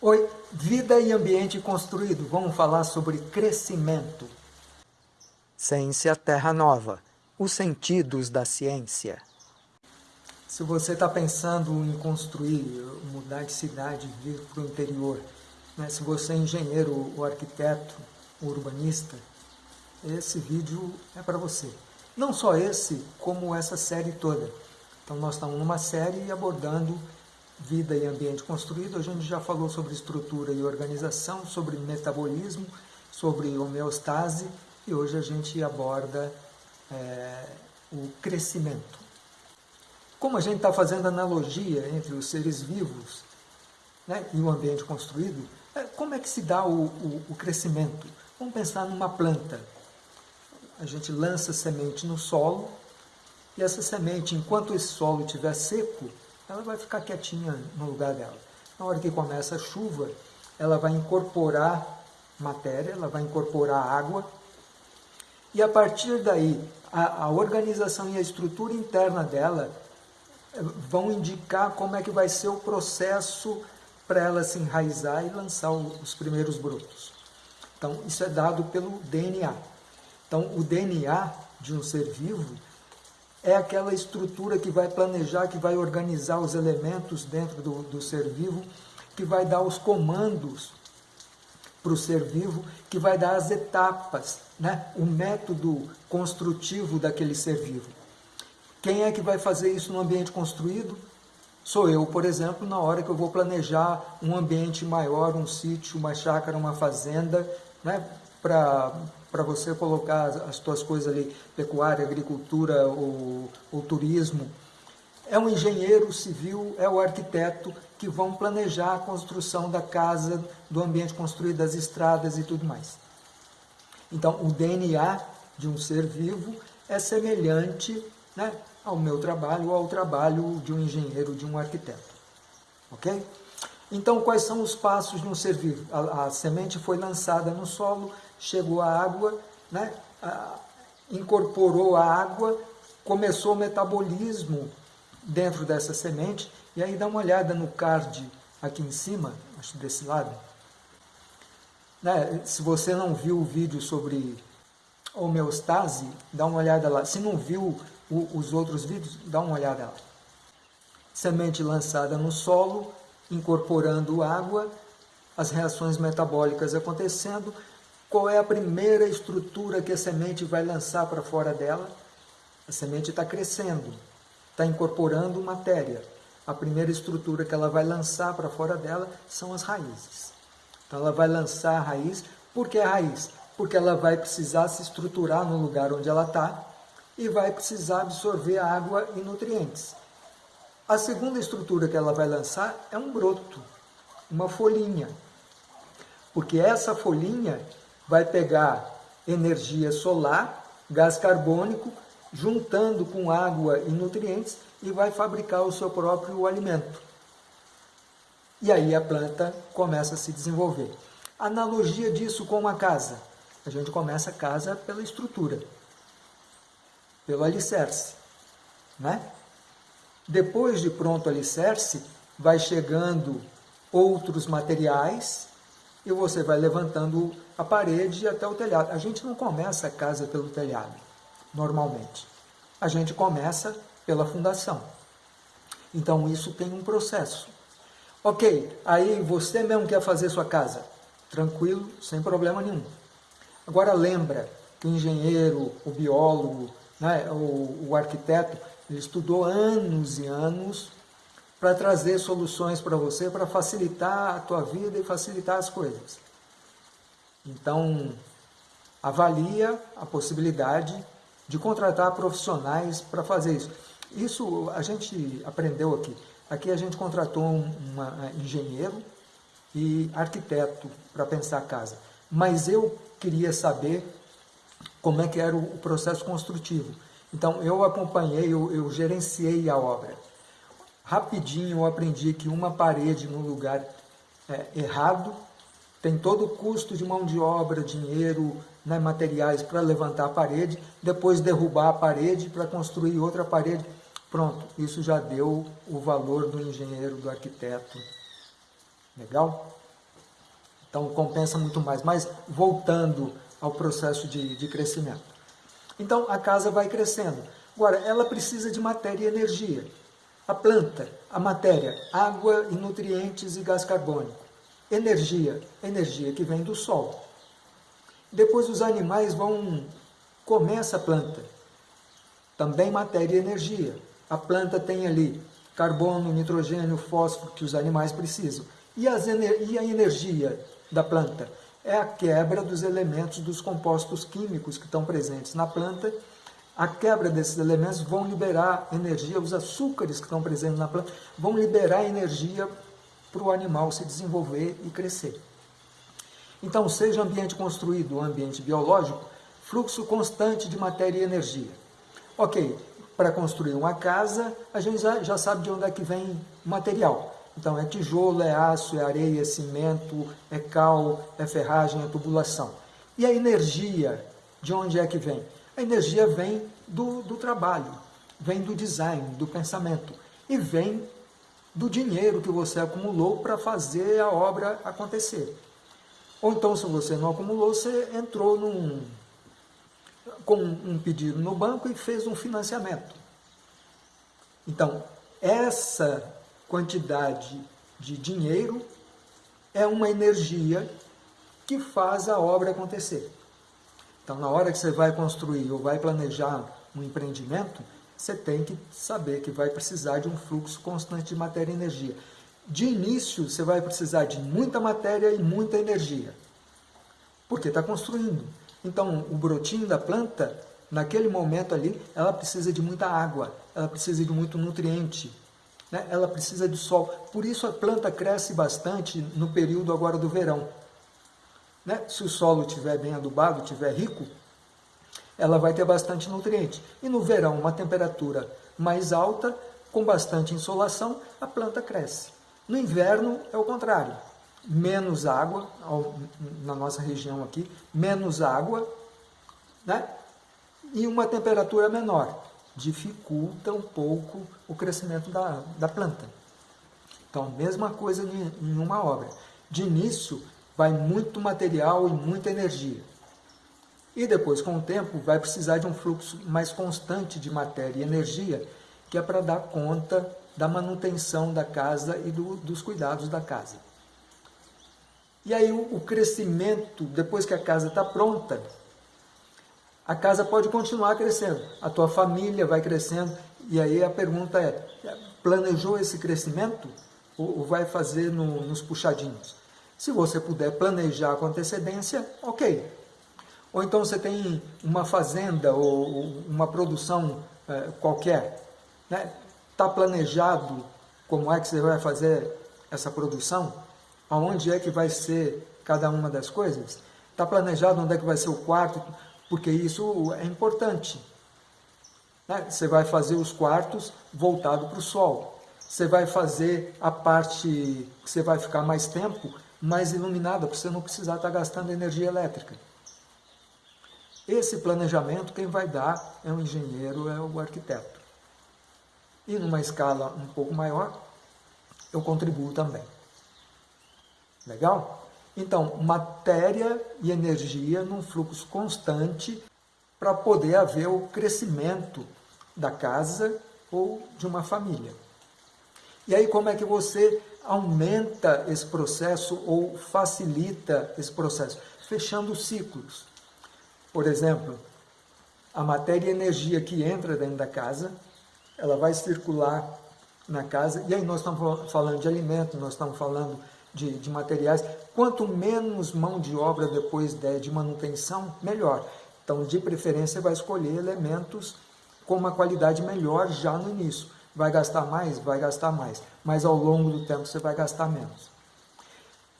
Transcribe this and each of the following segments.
Oi, vida e ambiente construído. Vamos falar sobre crescimento. Ciência Terra Nova. Os sentidos da ciência. Se você está pensando em construir, mudar de cidade, vir para o interior, né? se você é engenheiro ou arquiteto, ou urbanista, esse vídeo é para você. Não só esse, como essa série toda. Então nós estamos numa série abordando vida e ambiente construído, a gente já falou sobre estrutura e organização, sobre metabolismo, sobre homeostase e hoje a gente aborda é, o crescimento. Como a gente está fazendo analogia entre os seres vivos né, e o ambiente construído, é, como é que se dá o, o, o crescimento? Vamos pensar numa planta. A gente lança semente no solo e essa semente, enquanto esse solo estiver seco, ela vai ficar quietinha no lugar dela. Na hora que começa a chuva, ela vai incorporar matéria, ela vai incorporar água, e a partir daí, a, a organização e a estrutura interna dela eh, vão indicar como é que vai ser o processo para ela se enraizar e lançar os primeiros brotos. Então, isso é dado pelo DNA. Então, o DNA de um ser vivo é aquela estrutura que vai planejar, que vai organizar os elementos dentro do, do ser vivo, que vai dar os comandos para o ser vivo, que vai dar as etapas, né? o método construtivo daquele ser vivo. Quem é que vai fazer isso no ambiente construído? Sou eu, por exemplo, na hora que eu vou planejar um ambiente maior, um sítio, uma chácara, uma fazenda, né? para para você colocar as suas coisas ali, pecuária, agricultura ou, ou turismo. É o engenheiro civil, é o arquiteto que vão planejar a construção da casa, do ambiente construído, das estradas e tudo mais. Então, o DNA de um ser vivo é semelhante né, ao meu trabalho ao trabalho de um engenheiro, de um arquiteto. Ok? Então, quais são os passos de um ser vivo? A, a semente foi lançada no solo, chegou a água, né? incorporou a água, começou o metabolismo dentro dessa semente, e aí dá uma olhada no card aqui em cima, acho desse lado. Né? Se você não viu o vídeo sobre homeostase, dá uma olhada lá. Se não viu o, os outros vídeos, dá uma olhada lá. Semente lançada no solo, incorporando água, as reações metabólicas acontecendo, qual é a primeira estrutura que a semente vai lançar para fora dela? A semente está crescendo, está incorporando matéria. A primeira estrutura que ela vai lançar para fora dela são as raízes. Então ela vai lançar a raiz. Por que a raiz? Porque ela vai precisar se estruturar no lugar onde ela está e vai precisar absorver água e nutrientes. A segunda estrutura que ela vai lançar é um broto, uma folhinha. Porque essa folhinha vai pegar energia solar, gás carbônico, juntando com água e nutrientes e vai fabricar o seu próprio alimento. E aí a planta começa a se desenvolver. Analogia disso com uma casa. A gente começa a casa pela estrutura, pelo alicerce. Né? Depois de pronto o alicerce, vai chegando outros materiais e você vai levantando a parede até o telhado. A gente não começa a casa pelo telhado, normalmente. A gente começa pela fundação. Então isso tem um processo. Ok, aí você mesmo quer fazer sua casa. Tranquilo, sem problema nenhum. Agora lembra que o engenheiro, o biólogo, né, o, o arquiteto, ele estudou anos e anos para trazer soluções para você, para facilitar a tua vida e facilitar as coisas. Então, avalia a possibilidade de contratar profissionais para fazer isso. Isso a gente aprendeu aqui. Aqui a gente contratou um uma, engenheiro e arquiteto para pensar a casa. Mas eu queria saber como é que era o processo construtivo. Então eu acompanhei, eu, eu gerenciei a obra rapidinho eu aprendi que uma parede no lugar é, errado tem todo o custo de mão de obra, dinheiro, né, materiais para levantar a parede, depois derrubar a parede para construir outra parede. Pronto, isso já deu o valor do engenheiro, do arquiteto. Legal? Então compensa muito mais. Mas voltando ao processo de, de crescimento. Então a casa vai crescendo. Agora, ela precisa de matéria e energia. A planta, a matéria, água e nutrientes e gás carbônico. Energia, energia que vem do sol. Depois os animais vão comer essa planta. Também matéria e energia. A planta tem ali carbono, nitrogênio, fósforo que os animais precisam. E, as, e a energia da planta? É a quebra dos elementos dos compostos químicos que estão presentes na planta. A quebra desses elementos vão liberar energia, os açúcares que estão presentes na planta vão liberar energia para o animal se desenvolver e crescer. Então, seja ambiente construído ou ambiente biológico, fluxo constante de matéria e energia. Ok, para construir uma casa, a gente já, já sabe de onde é que vem material. Então, é tijolo, é aço, é areia, é cimento, é cal, é ferragem, é tubulação. E a energia, de onde é que vem? A energia vem do, do trabalho, vem do design, do pensamento, e vem do dinheiro que você acumulou para fazer a obra acontecer. Ou então, se você não acumulou, você entrou num, com um pedido no banco e fez um financiamento. Então, essa quantidade de dinheiro é uma energia que faz a obra acontecer. Então, na hora que você vai construir ou vai planejar um empreendimento, você tem que saber que vai precisar de um fluxo constante de matéria e energia. De início, você vai precisar de muita matéria e muita energia, porque está construindo. Então, o brotinho da planta, naquele momento ali, ela precisa de muita água, ela precisa de muito nutriente, né? ela precisa de sol. Por isso a planta cresce bastante no período agora do verão. Né? Se o solo estiver bem adubado, estiver rico, ela vai ter bastante nutriente. E no verão, uma temperatura mais alta, com bastante insolação, a planta cresce. No inverno é o contrário. Menos água, na nossa região aqui, menos água, né? e uma temperatura menor. Dificulta um pouco o crescimento da, da planta. Então, mesma coisa em uma obra. De início, vai muito material e muita energia. E depois, com o tempo, vai precisar de um fluxo mais constante de matéria e energia, que é para dar conta da manutenção da casa e do, dos cuidados da casa. E aí o, o crescimento, depois que a casa está pronta, a casa pode continuar crescendo, a tua família vai crescendo, e aí a pergunta é, planejou esse crescimento ou, ou vai fazer no, nos puxadinhos? Se você puder planejar com antecedência, ok. Ou então você tem uma fazenda ou uma produção é, qualquer, né? Está planejado como é que você vai fazer essa produção? Aonde é que vai ser cada uma das coisas? Está planejado onde é que vai ser o quarto? Porque isso é importante. Né? Você vai fazer os quartos voltado para o sol. Você vai fazer a parte que você vai ficar mais tempo mais iluminada, para você não precisar estar gastando energia elétrica. Esse planejamento quem vai dar é o engenheiro, é o arquiteto e numa escala um pouco maior, eu contribuo também. Legal? Então, matéria e energia num fluxo constante para poder haver o crescimento da casa ou de uma família. E aí como é que você aumenta esse processo ou facilita esse processo? Fechando ciclos. Por exemplo, a matéria e energia que entra dentro da casa ela vai circular na casa, e aí nós estamos falando de alimento, nós estamos falando de, de materiais, quanto menos mão de obra depois de, de manutenção, melhor. Então, de preferência, vai escolher elementos com uma qualidade melhor já no início. Vai gastar mais? Vai gastar mais, mas ao longo do tempo você vai gastar menos.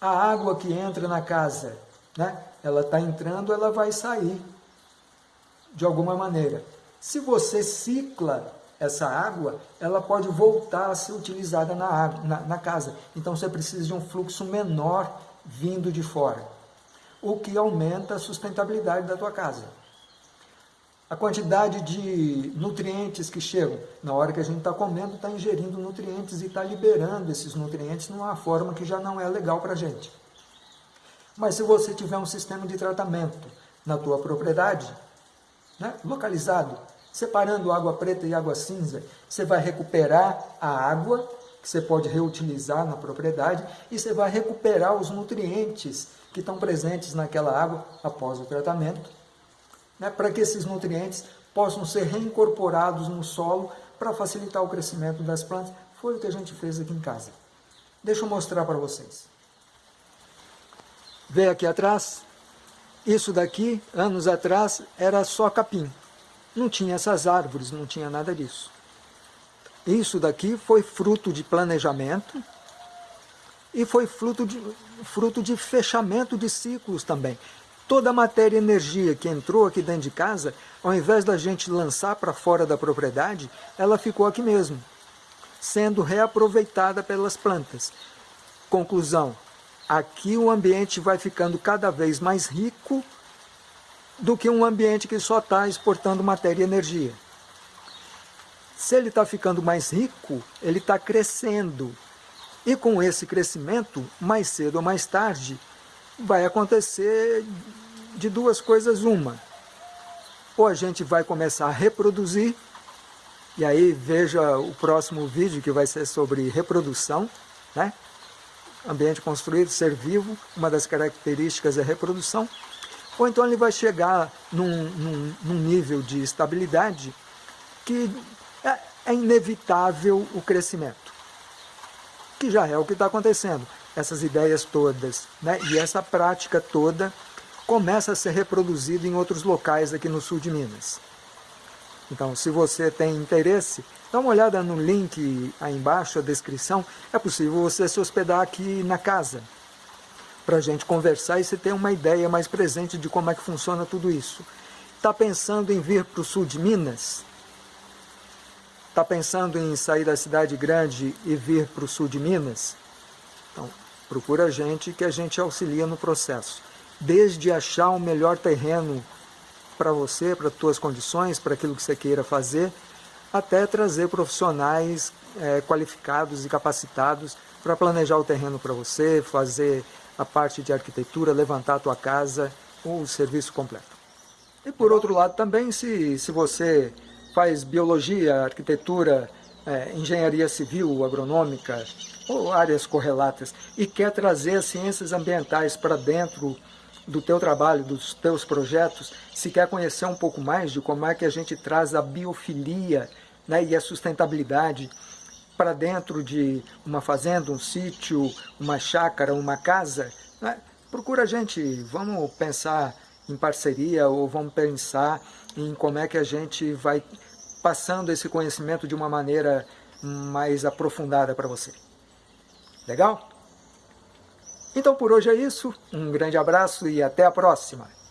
A água que entra na casa, né? ela está entrando, ela vai sair de alguma maneira. Se você cicla essa água, ela pode voltar a ser utilizada na, água, na, na casa. Então você precisa de um fluxo menor vindo de fora, o que aumenta a sustentabilidade da tua casa. A quantidade de nutrientes que chegam, na hora que a gente está comendo, está ingerindo nutrientes e está liberando esses nutrientes numa forma que já não é legal para a gente. Mas se você tiver um sistema de tratamento na tua propriedade, né, localizado, separando água preta e água cinza, você vai recuperar a água que você pode reutilizar na propriedade e você vai recuperar os nutrientes que estão presentes naquela água após o tratamento, né, para que esses nutrientes possam ser reincorporados no solo para facilitar o crescimento das plantas. Foi o que a gente fez aqui em casa. Deixa eu mostrar para vocês. Vê aqui atrás, isso daqui, anos atrás, era só capim. Não tinha essas árvores, não tinha nada disso. Isso daqui foi fruto de planejamento e foi fruto de, fruto de fechamento de ciclos também. Toda a matéria e energia que entrou aqui dentro de casa, ao invés da gente lançar para fora da propriedade, ela ficou aqui mesmo, sendo reaproveitada pelas plantas. Conclusão, aqui o ambiente vai ficando cada vez mais rico do que um ambiente que só está exportando matéria e energia. Se ele está ficando mais rico, ele está crescendo. E com esse crescimento, mais cedo ou mais tarde, vai acontecer de duas coisas uma. Ou a gente vai começar a reproduzir, e aí veja o próximo vídeo que vai ser sobre reprodução, né? Ambiente construído, ser vivo, uma das características é reprodução. Ou então ele vai chegar num, num, num nível de estabilidade que é, é inevitável o crescimento. Que já é o que está acontecendo essas ideias todas, né? e essa prática toda começa a ser reproduzida em outros locais aqui no sul de Minas. Então, se você tem interesse, dá uma olhada no link aí embaixo, a descrição. É possível você se hospedar aqui na casa, para a gente conversar e você ter uma ideia mais presente de como é que funciona tudo isso. Está pensando em vir para o sul de Minas? Está pensando em sair da cidade grande e vir para o sul de Minas? Então, procura a gente que a gente auxilia no processo. Desde achar o melhor terreno para você, para as suas condições, para aquilo que você queira fazer, até trazer profissionais é, qualificados e capacitados para planejar o terreno para você, fazer a parte de arquitetura, levantar a tua casa, o serviço completo. E por outro lado também, se, se você faz biologia, arquitetura, é, engenharia civil, agronômica, ou áreas correlatas, e quer trazer as ciências ambientais para dentro do teu trabalho, dos teus projetos, se quer conhecer um pouco mais de como é que a gente traz a biofilia né, e a sustentabilidade para dentro de uma fazenda, um sítio, uma chácara, uma casa, né, procura a gente, vamos pensar em parceria ou vamos pensar em como é que a gente vai passando esse conhecimento de uma maneira mais aprofundada para você. Legal? Então por hoje é isso, um grande abraço e até a próxima!